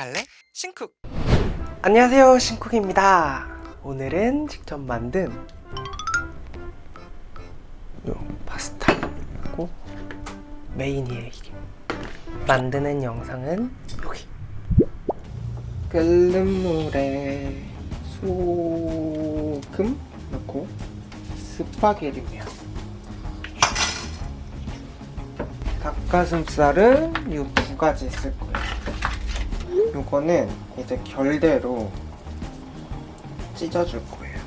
갈래? 신쿡. 안녕하세요 신쿡입니다. 오늘은 직접 만든 요 파스타 고 메인이에요 이게. 만드는 영상은 여기. 끓는 물에 소금 넣고 스파게티 면 닭가슴살은 이 두 가지 쓸 거예요 요거는 이제 결대로 찢어줄 거예요.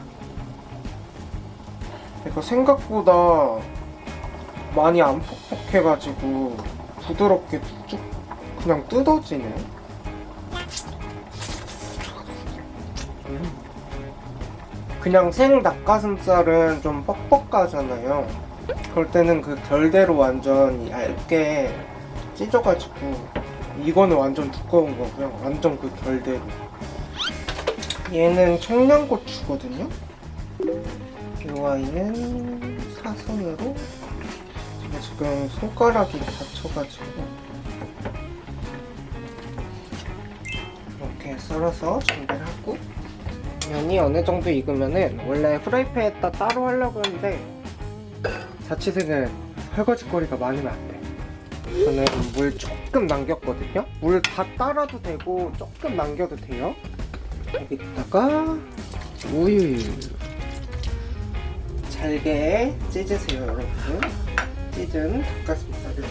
이거 생각보다 많이 안 퍽퍽해가지고 부드럽게 쭉 그냥 뜯어지네. 음. 그냥 생 닭가슴살은 좀 뻑뻑하잖아요. 그럴 때는 그 결대로 완전 얇게 찢어가지고 이거는 완전 두꺼운 거고요. 완전 그 결대로. 얘는 청양고추거든요. 이 아이는 사선으로 제가 지금 손가락이 다쳐가지고 이렇게 썰어서 준비를 하고 면이 어느 정도 익으면은 원래 프라이팬에다 따로 하려고 했는데 자취생은 설거지거리가 많으면 안 돼. 저는 물 조금 남겼거든요? 물 다 따라도 되고 조금 남겨도 돼요? 여기다가 우유. 잘게 찢으세요 여러분. 찢은 닭가슴살을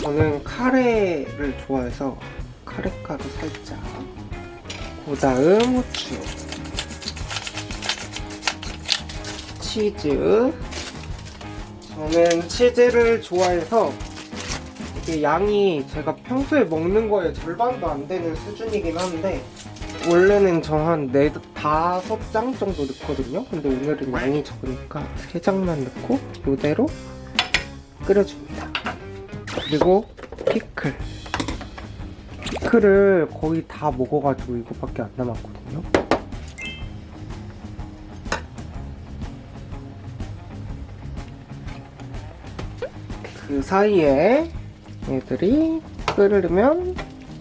저는 카레를 좋아해서 카레가루 살짝 그 다음 후추 치즈 저는 치즈를 좋아해서 이게 양이 제가 평소에 먹는 거에 절반도 안 되는 수준이긴 한데 원래는 저 한 네, 다섯 장 정도 넣거든요. 근데 오늘은 양이 적으니까 세 장만 넣고 이대로 끓여줍니다. 그리고 피클. 피클을 거의 다 먹어가지고 이거밖에 안 남았거든요 그 사이에 얘들이 끓으면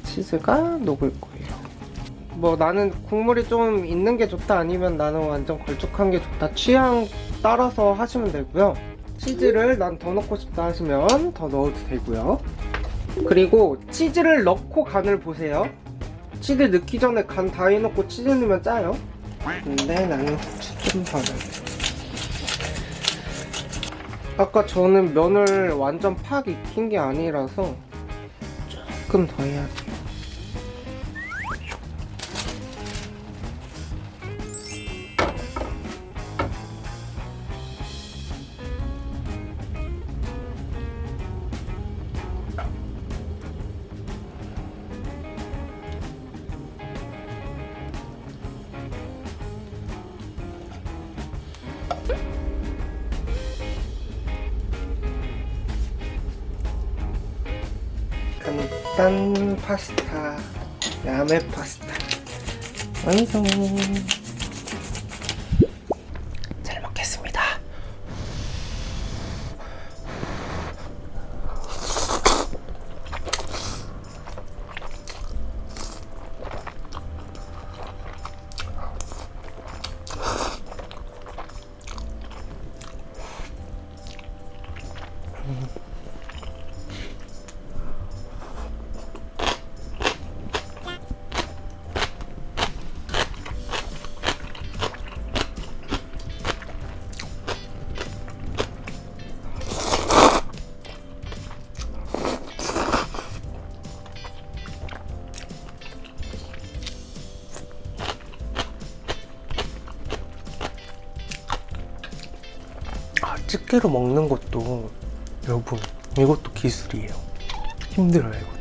치즈가 녹을 거예요. 뭐 나는 국물이 좀 있는 게 좋다 아니면 나는 완전 걸쭉한 게 좋다 취향 따라서 하시면 되고요. 치즈를 난 더 넣고 싶다 하시면 더 넣어도 되고요. 그리고 치즈를 넣고 간을 보세요. 치즈 넣기 전에 간 다 해놓고 치즈 넣으면 짜요. 근데 나는 후추 좀더 넣어요 아까 저는 면을 완전 팍 익힌 게 아니라서 조금 더 해야 돼 요 간단 파스타 야매 파스타. 완성 집게로 먹는 것도 여러분 이것도 기술이에요. 힘들어요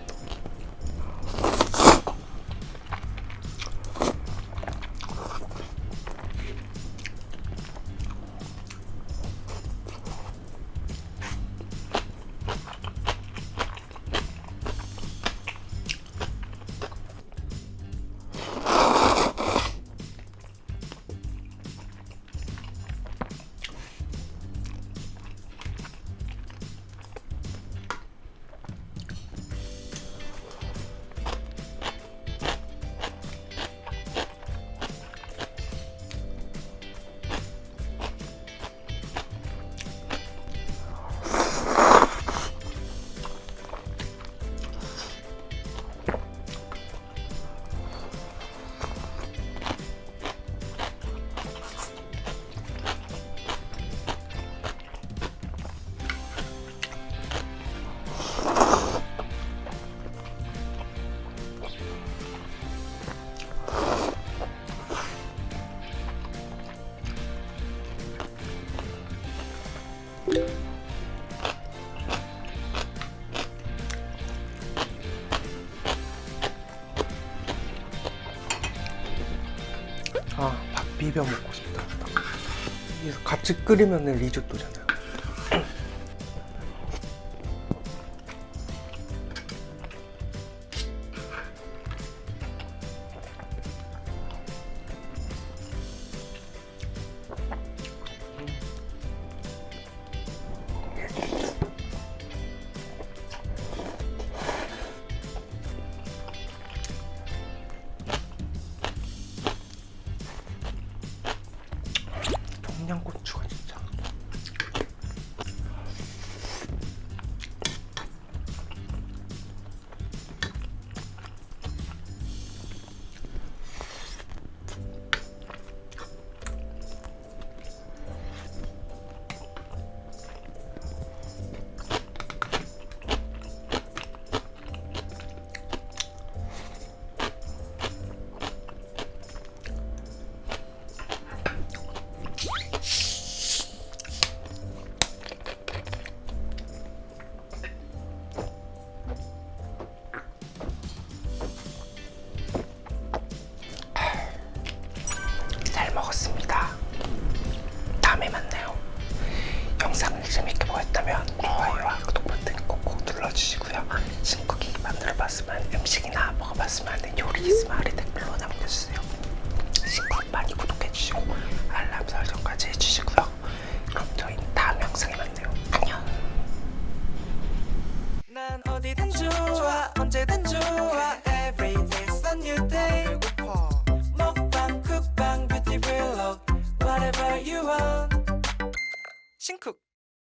아 밥 비벼 먹고 싶다. 같이 끓이면 리조또잖아 신국이 만들어봤으면 음식이나 먹어봤으면 하는 요리 있으면 아래 댓글로 남겨주세요. 신국 많이 구독해주시고 알람 설정까지 해주시고요. 그럼 저희 다음 영상에 만나요. 안녕. 난 어디든 좋아 언제든 좋아. 신쿡